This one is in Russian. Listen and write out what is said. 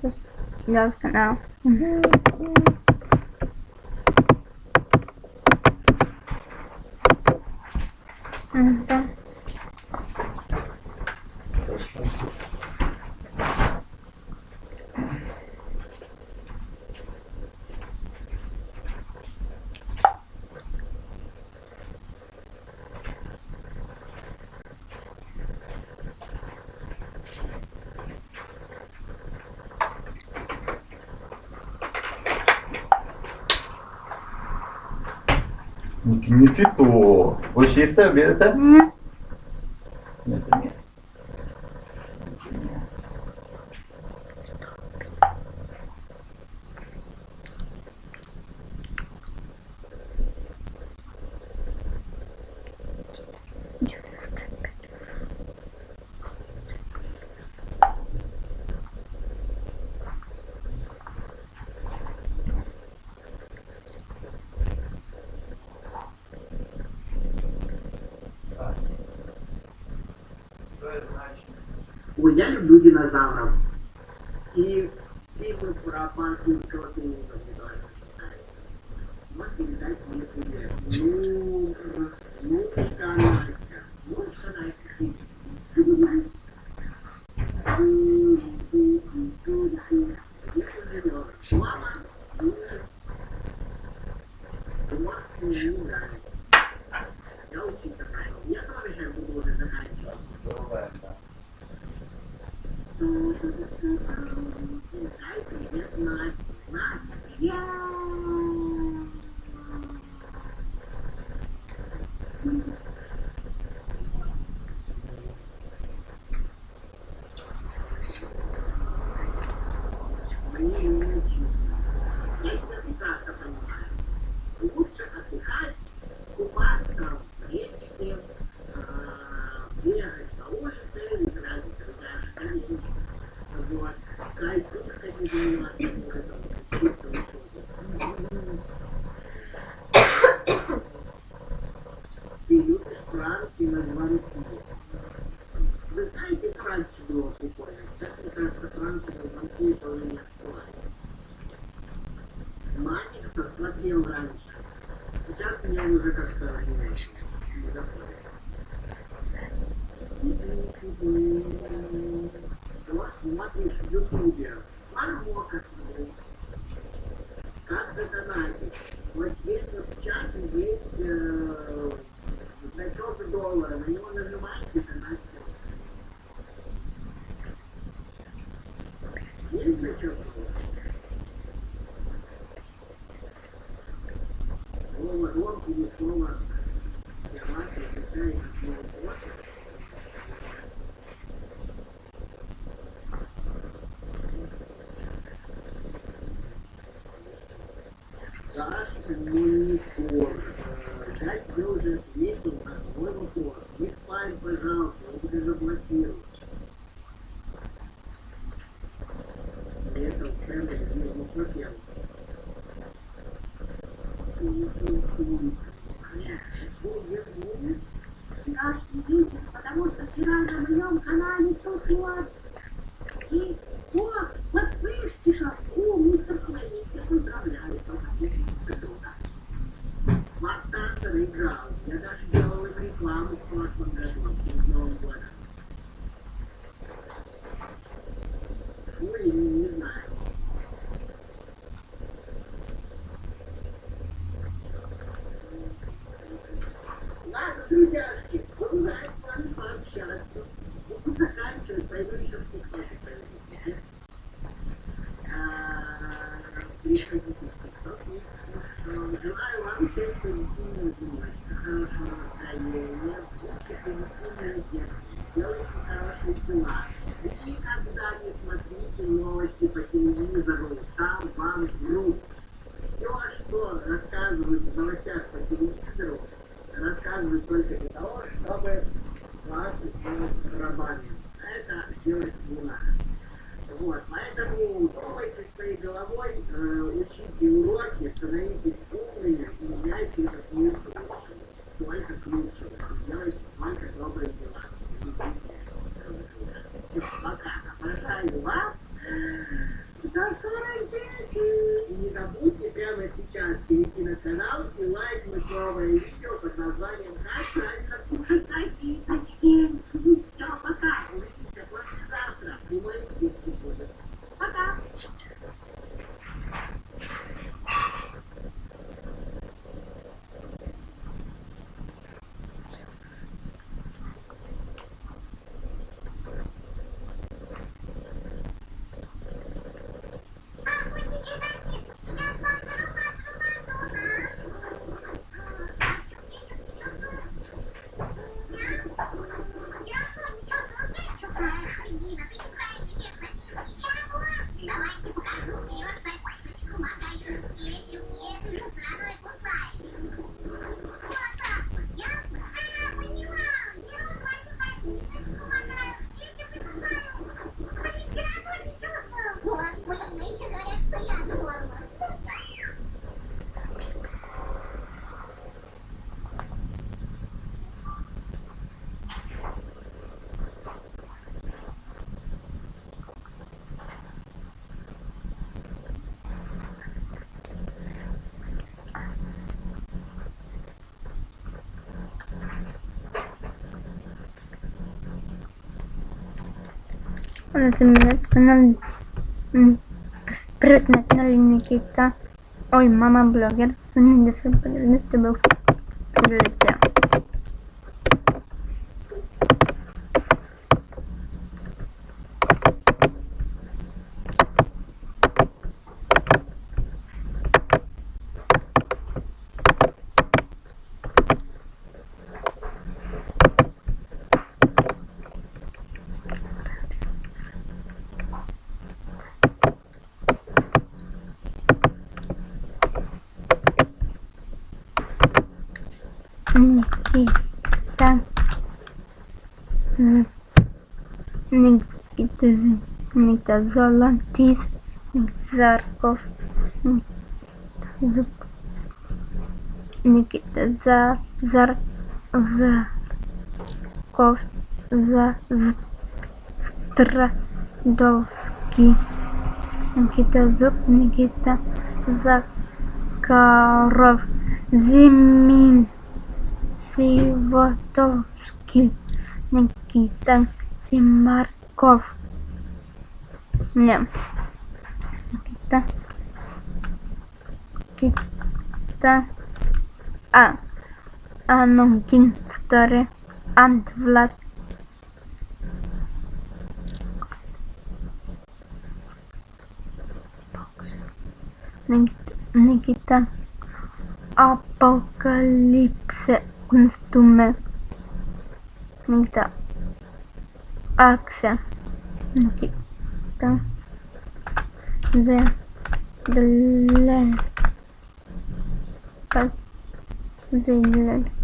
Just you guys can Hmm. Mm -hmm. Ник- Никитос. Больше есть тебе это? М, я люблю динозавров. И фильмы про панкинского на руки. Вы знаете, раньше было прикольно? Сейчас, мне кажется, звонки это уже не актуально. Маник посмотрел раньше. Сейчас мне уже как-то не, не заходит. Вот смотришь в Ютубе. Мармока смотрю. Как задонатить? Вот здесь вот в чате есть э, Я тебе уже ответил на твой вопрос. Не спай, пожалуйста, я тебя заблокирую. Это в центре не хотел. Вечер, потому что вчера на моем канале тут вот. И о, подпишите шапку, мистер Хвалите, поздравляю, поздравляю. Мастер играл. Я даже Желаю вам всем позитивной денечка, хорошего настроения, будьте позитивными детьми, делайте хорошие дела. Никогда не смотрите новости по телевизору, там вам врут. Все, что рассказывают новостях по телевизору, рассказывают только для того, чтобы вас сделать рабами. Вот, поэтому пробуйте своей головой э, учите уроки, становитесь умными и меняйте это к лучшему. Только к лучшему. Делайте только добрые дела. Все, пока. Обожаю вас. До скорой встречи. И не забудьте прямо сейчас перейти на канал и лайкнуть новое видео. Mm, na Lecimy kanał Sprytne Nikita. Oj, mama bloger. To nie jest to był Policja Зуб. Никита За, Зар, Зарков. За, З, Страдовский. Никита Зуб. Никита Закаров. Зимин. Сивотовский, Никита Симарков. Не. Никита. Никита. А. Анугин Старый. Ант Влад. Ник- Никита. Апокалипсе Então. como? Axa. Aqui. Tá. Zé. Delé. de Delé.